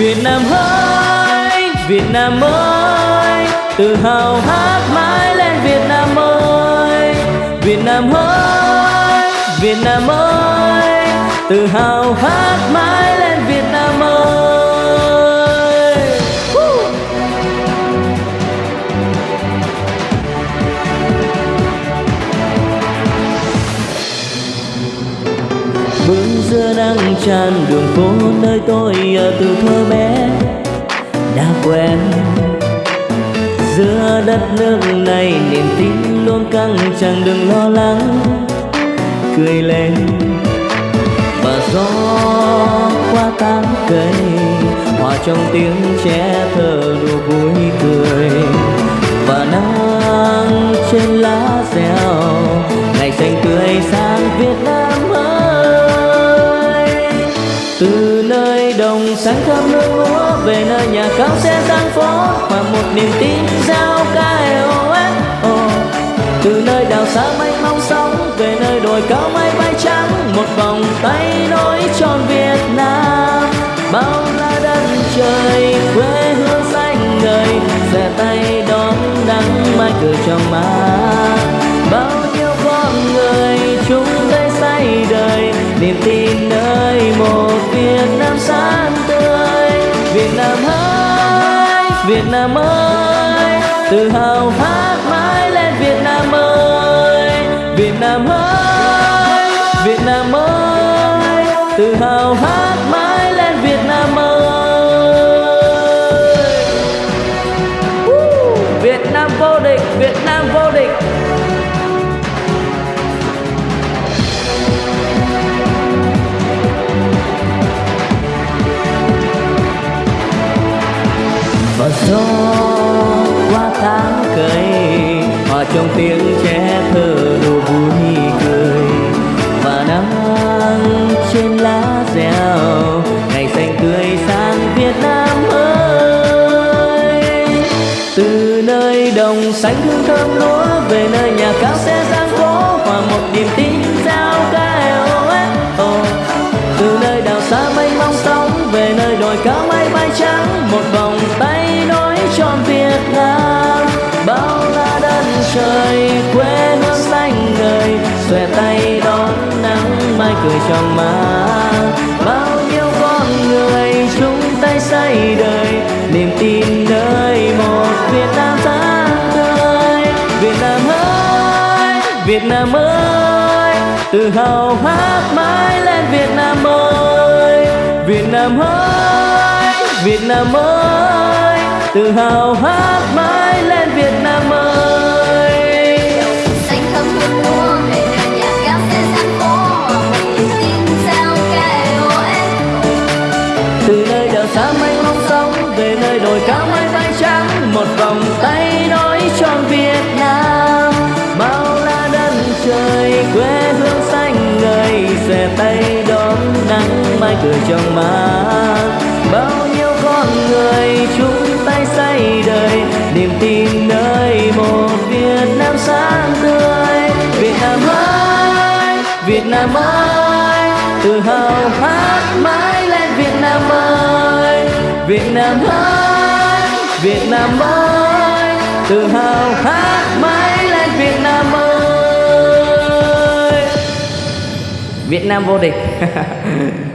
Việt Nam ơi, Việt Nam ơi, tự hào hát mãi lên Việt Nam ơi. Việt Nam ơi, Việt Nam ơi, tự hào hát mãi xưa giữa nắng tràn đường phố nơi tôi ở từ thơ bé. Đã quen, giữa đất nước này niềm tin luôn căng chẳng đừng lo lắng. Cười lên và gió qua tán cây, hòa trong tiếng trẻ thơ đùa vui cười. Và nắng trên lá reo, ngày xanh tươi sáng Việt Nam. Đồng sáng thơm nước lúa về nơi nhà cao xe tăng phố mà một niềm tin giao ca oh. từ nơi đào xa mây mong sóng, về nơi đồi cao mây bay trắng. Một vòng tay nối tròn Việt Nam. Bao la đất trời, quê hương xanh ngời. Xòe tay đón nắng mai cười trong má bao nhiêu con người chúng tay say đời, niềm tin Nam ơi, Việt Nam ơi, tự hào hát mãi lên Việt Nam ơi. Việt Nam ơi, Việt Nam ơi, tự hào hát gió qua tháng cây hòa trong tiếng trẻ thơ đồ vui cười. Và nắng trên lá reo, ngày xanh tươi sang Việt Nam ơi. Từ nơi đồng xanh hương thơm lúa về nơi nhà cao xe giang phố hòa một niềm tin cười trong má. Bao nhiêu con người chung tay xây đời, niềm tin nơi một Việt Nam sáng tươi Việt Nam ơi, Việt Nam ơi, tự hào hát mãi lên Việt Nam ơi. Việt Nam ơi, Việt Nam ơi, tự hào hát mãi lên Việt Nam ơi xa mênh mông sóng về nơi đồi cao mây bay trắng. Một vòng tay nói tròn Việt Nam bao la đất trời, quê hương xanh người xòe tay đón nắng mai cười trong má. Bao nhiêu con người chung tay xây đời, niềm tin nơi một Việt Nam sáng tươi. Việt Nam ơi, Việt Nam ơi, tự hào hát Việt Nam ơi, Việt Nam ơi, tự hào hát mãi lên Việt Nam ơi. Việt Nam vô địch.